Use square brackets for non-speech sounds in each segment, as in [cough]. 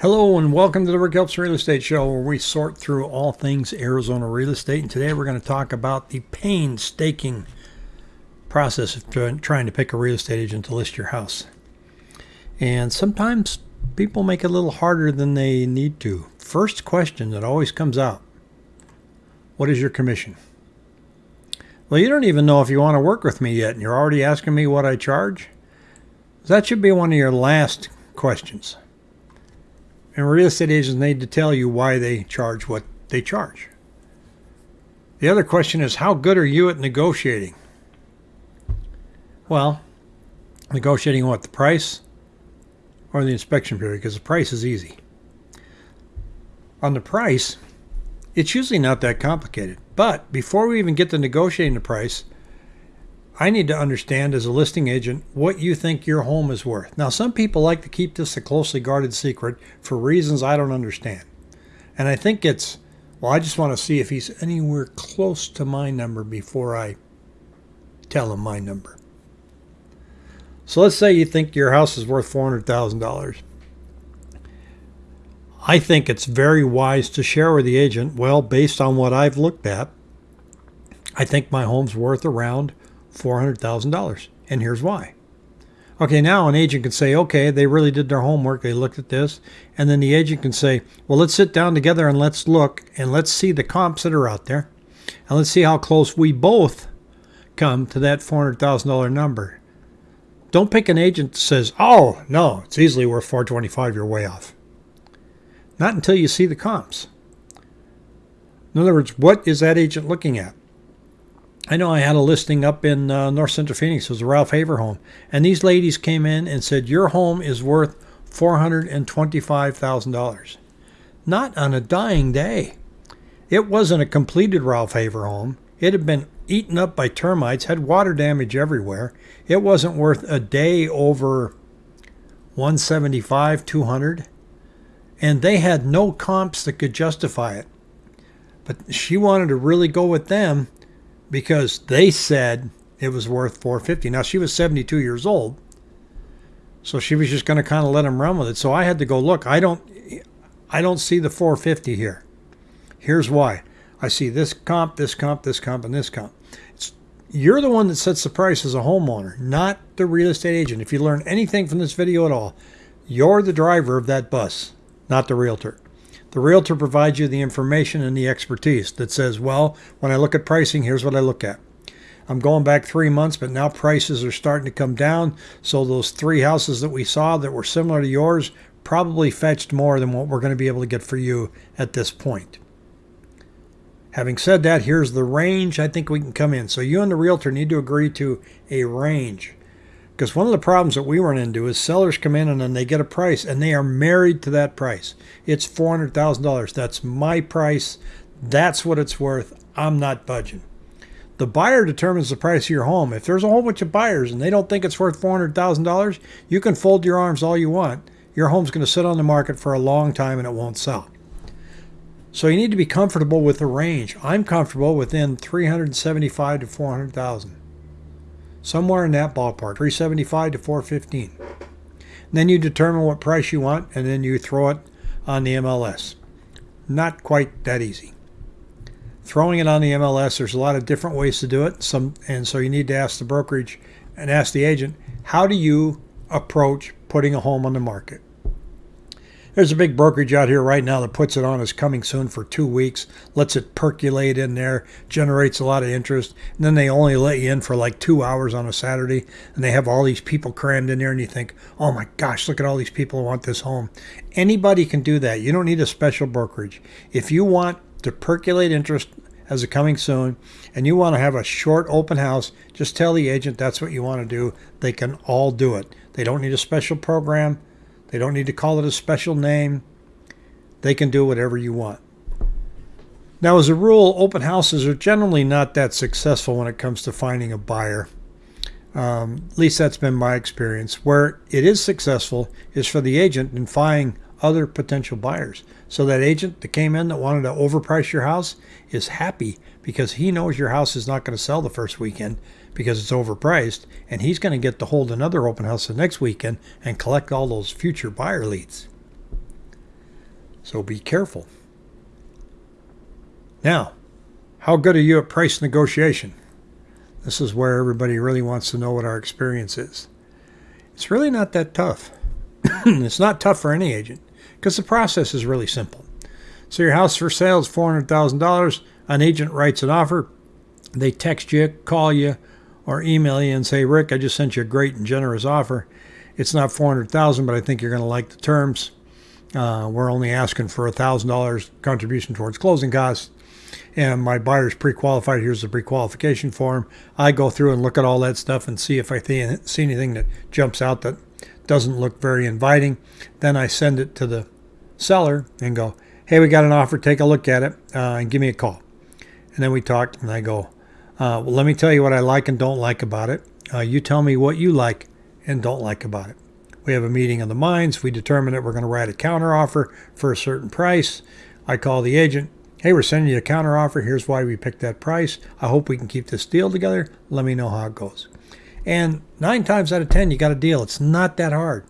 Hello and welcome to the Rick Helps Real Estate Show where we sort through all things Arizona real estate. And today we're going to talk about the painstaking process of trying to pick a real estate agent to list your house. And sometimes people make it a little harder than they need to. First question that always comes out What is your commission? Well, you don't even know if you want to work with me yet, and you're already asking me what I charge? That should be one of your last questions. And real estate agents need to tell you why they charge what they charge. The other question is how good are you at negotiating? Well, negotiating what? The price or the inspection period? Because the price is easy. On the price, it's usually not that complicated. But before we even get to negotiating the price, I need to understand as a listing agent what you think your home is worth. Now, some people like to keep this a closely guarded secret for reasons I don't understand. And I think it's, well, I just want to see if he's anywhere close to my number before I tell him my number. So let's say you think your house is worth $400,000. I think it's very wise to share with the agent, well, based on what I've looked at, I think my home's worth around $400,000. And here's why. Okay, now an agent can say, okay, they really did their homework. They looked at this. And then the agent can say, well, let's sit down together and let's look and let's see the comps that are out there. And let's see how close we both come to that $400,000 number. Don't pick an agent that says, oh, no, it's easily worth 425 you're way off. Not until you see the comps. In other words, what is that agent looking at? I know I had a listing up in uh, North Central Phoenix. It was a Ralph Haver home. And these ladies came in and said, Your home is worth $425,000. Not on a dying day. It wasn't a completed Ralph Haver home. It had been eaten up by termites, had water damage everywhere. It wasn't worth a day over 175, 200. And they had no comps that could justify it. But she wanted to really go with them because they said it was worth 450. Now she was 72 years old, so she was just going to kind of let him run with it. So I had to go look. I don't, I don't see the 450 here. Here's why. I see this comp, this comp, this comp, and this comp. It's, you're the one that sets the price as a homeowner, not the real estate agent. If you learn anything from this video at all, you're the driver of that bus, not the realtor. The realtor provides you the information and the expertise that says, well, when I look at pricing, here's what I look at. I'm going back three months, but now prices are starting to come down. So those three houses that we saw that were similar to yours probably fetched more than what we're going to be able to get for you at this point. Having said that, here's the range I think we can come in. So you and the realtor need to agree to a range. Because one of the problems that we run into is sellers come in and then they get a price and they are married to that price. It's $400,000. That's my price. That's what it's worth. I'm not budging. The buyer determines the price of your home. If there's a whole bunch of buyers and they don't think it's worth $400,000, you can fold your arms all you want. Your home's going to sit on the market for a long time and it won't sell. So you need to be comfortable with the range. I'm comfortable within 375 to 400,000 somewhere in that ballpark 375 to 415 then you determine what price you want and then you throw it on the MLS not quite that easy. Throwing it on the MLS there's a lot of different ways to do it. Some and so you need to ask the brokerage and ask the agent how do you approach putting a home on the market there's a big brokerage out here right now that puts it on as coming soon for two weeks, lets it percolate in there, generates a lot of interest, and then they only let you in for like two hours on a Saturday, and they have all these people crammed in there, and you think, oh my gosh, look at all these people who want this home. Anybody can do that. You don't need a special brokerage. If you want to percolate interest as a coming soon and you want to have a short open house, just tell the agent that's what you want to do. They can all do it. They don't need a special program. They don't need to call it a special name. They can do whatever you want. Now, as a rule, open houses are generally not that successful when it comes to finding a buyer. Um, at least that's been my experience. Where it is successful is for the agent in finding other potential buyers. So that agent that came in that wanted to overprice your house is happy because he knows your house is not going to sell the first weekend because it's overpriced, and he's going to get to hold another open house the next weekend and collect all those future buyer leads. So be careful. Now, how good are you at price negotiation? This is where everybody really wants to know what our experience is. It's really not that tough. [clears throat] it's not tough for any agent because the process is really simple. So your house for sale is $400,000. An agent writes an offer. They text you, call you, or email you and say, Rick, I just sent you a great and generous offer. It's not 400000 but I think you're going to like the terms. Uh, we're only asking for a $1,000 contribution towards closing costs. And my buyer's pre qualified. Here's the pre qualification form. I go through and look at all that stuff and see if I see anything that jumps out that doesn't look very inviting. Then I send it to the seller and go, hey, we got an offer. Take a look at it uh, and give me a call. And then we talk, and I go, uh, well, let me tell you what I like and don't like about it. Uh, you tell me what you like and don't like about it. We have a meeting of the minds. We determine that we're going to write a counter offer for a certain price. I call the agent. Hey, we're sending you a counter offer. Here's why we picked that price. I hope we can keep this deal together. Let me know how it goes. And nine times out of 10, you got a deal. It's not that hard.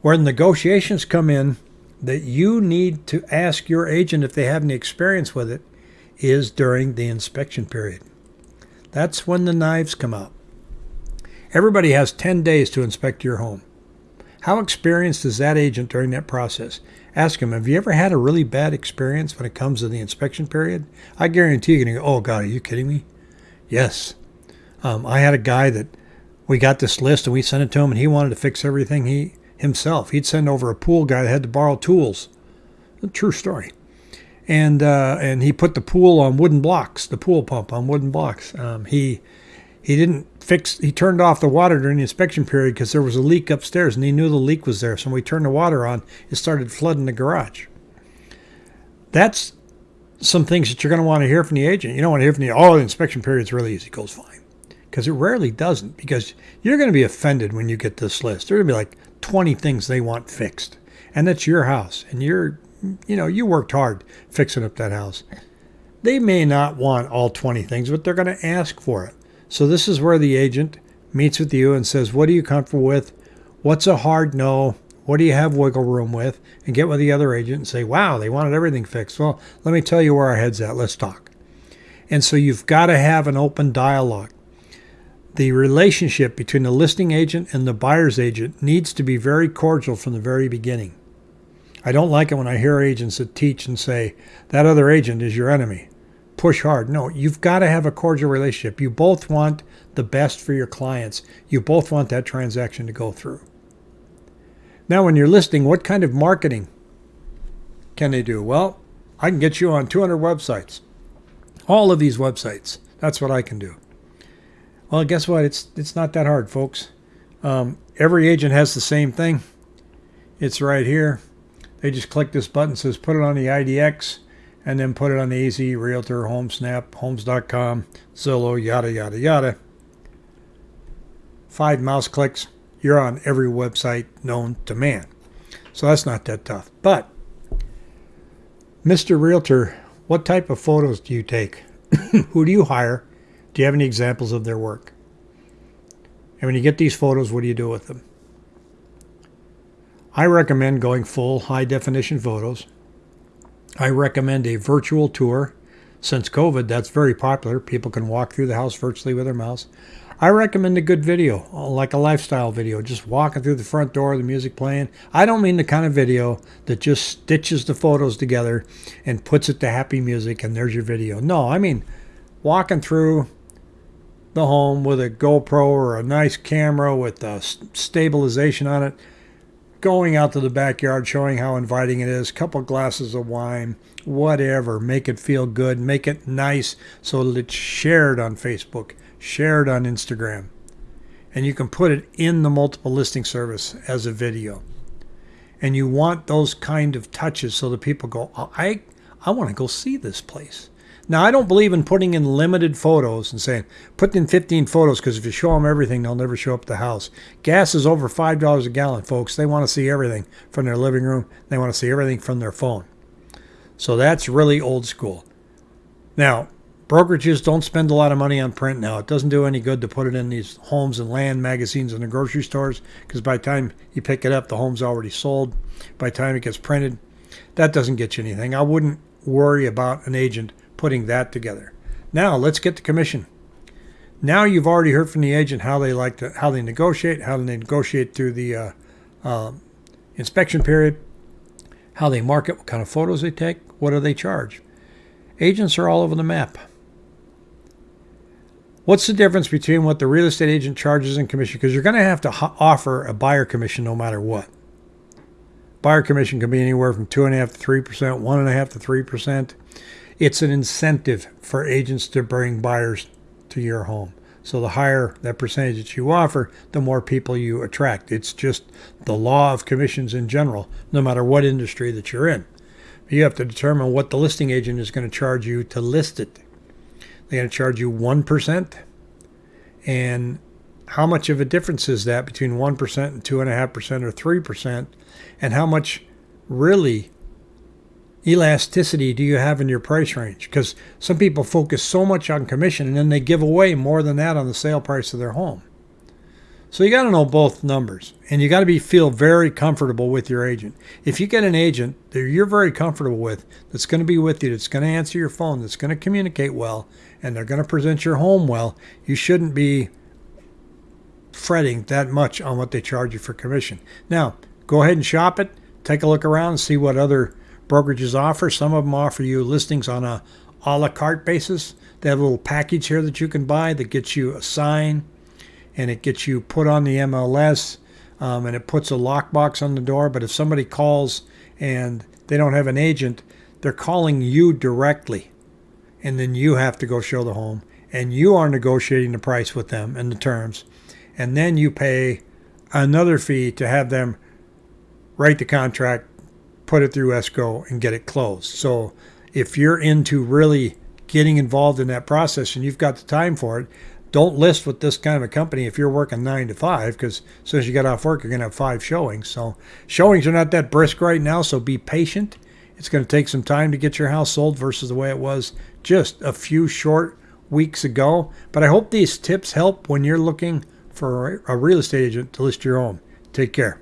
Where negotiations come in, that you need to ask your agent if they have any experience with it, is during the inspection period. That's when the knives come out. Everybody has 10 days to inspect your home. How experienced is that agent during that process? Ask him, have you ever had a really bad experience when it comes to the inspection period? I guarantee you're going to go, oh, God, are you kidding me? Yes. Um, I had a guy that we got this list and we sent it to him and he wanted to fix everything he himself. He'd send over a pool guy that had to borrow tools. A true story. And uh, and he put the pool on wooden blocks, the pool pump on wooden blocks. Um, he he didn't fix. he turned off the water during the inspection period because there was a leak upstairs and he knew the leak was there so when we turned the water on it started flooding the garage that's some things that you're going to want to hear from the agent you don't want to hear from the oh the inspection period is really easy it goes fine because it rarely doesn't because you're going to be offended when you get this list there's going to be like 20 things they want fixed and that's your house and you're you know you worked hard fixing up that house they may not want all 20 things but they're going to ask for it so this is where the agent meets with you and says, What are you comfortable with? What's a hard no? What do you have wiggle room with? And get with the other agent and say, Wow, they wanted everything fixed. Well, let me tell you where our head's at. Let's talk. And so you've got to have an open dialogue. The relationship between the listing agent and the buyer's agent needs to be very cordial from the very beginning. I don't like it when I hear agents that teach and say, that other agent is your enemy push hard. No, you've got to have a cordial relationship. You both want the best for your clients. You both want that transaction to go through. Now, when you're listing, what kind of marketing can they do? Well, I can get you on 200 websites. All of these websites. That's what I can do. Well, guess what? It's it's not that hard, folks. Um, every agent has the same thing. It's right here. They just click this button, says put it on the IDX and then put it on the Easy, Realtor, HomeSnap, Homes.com, Zillow, yada, yada, yada. Five mouse clicks, you're on every website known to man. So that's not that tough. But, Mr. Realtor, what type of photos do you take? [coughs] Who do you hire? Do you have any examples of their work? And when you get these photos, what do you do with them? I recommend going full high definition photos I recommend a virtual tour. Since COVID, that's very popular. People can walk through the house virtually with their mouse. I recommend a good video, uh, like a lifestyle video, just walking through the front door, the music playing. I don't mean the kind of video that just stitches the photos together and puts it to happy music and there's your video. No, I mean walking through the home with a GoPro or a nice camera with a stabilization on it going out to the backyard, showing how inviting it is, couple glasses of wine, whatever, make it feel good, make it nice so that it's shared on Facebook, shared on Instagram. And you can put it in the multiple listing service as a video. And you want those kind of touches so that people go, oh, I, I want to go see this place. Now, I don't believe in putting in limited photos and saying, put in 15 photos because if you show them everything, they'll never show up the house. Gas is over $5 a gallon, folks. They want to see everything from their living room, they want to see everything from their phone. So that's really old school. Now, brokerages don't spend a lot of money on print now. It doesn't do any good to put it in these homes and land magazines and the grocery stores because by the time you pick it up, the home's already sold. By the time it gets printed, That doesn't get you anything. I wouldn't worry about an agent putting that together. Now let's get the commission. Now you've already heard from the agent how they like to how they negotiate, how they negotiate through the uh, uh, inspection period, how they market, what kind of photos they take, what do they charge. Agents are all over the map. What's the difference between what the real estate agent charges in commission? Because you're going to have to offer a buyer commission no matter what. Buyer commission can be anywhere from two and a half to three percent, one and a half to three percent. It's an incentive for agents to bring buyers to your home. So the higher that percentage that you offer, the more people you attract. It's just the law of commissions in general, no matter what industry that you're in. You have to determine what the listing agent is going to charge you to list it. They're going to charge you 1%. And how much of a difference is that between 1% and 2.5% or 3%? And how much really elasticity do you have in your price range? Because some people focus so much on commission and then they give away more than that on the sale price of their home. So you got to know both numbers and you got to be feel very comfortable with your agent. If you get an agent that you're very comfortable with that's going to be with you, that's going to answer your phone, that's going to communicate well, and they're going to present your home well, you shouldn't be fretting that much on what they charge you for commission. Now, go ahead and shop it, take a look around see what other brokerages offer. Some of them offer you listings on a a la carte basis. They have a little package here that you can buy that gets you a sign and it gets you put on the MLS um, and it puts a lockbox on the door. But if somebody calls and they don't have an agent, they're calling you directly. And then you have to go show the home and you are negotiating the price with them and the terms. And then you pay another fee to have them write the contract, put it through escrow, and get it closed. So if you're into really getting involved in that process and you've got the time for it, don't list with this kind of a company if you're working nine to five, because as soon as you get off work, you're going to have five showings. So showings are not that brisk right now, so be patient. It's going to take some time to get your house sold versus the way it was just a few short weeks ago. But I hope these tips help when you're looking for a real estate agent to list your home. Take care.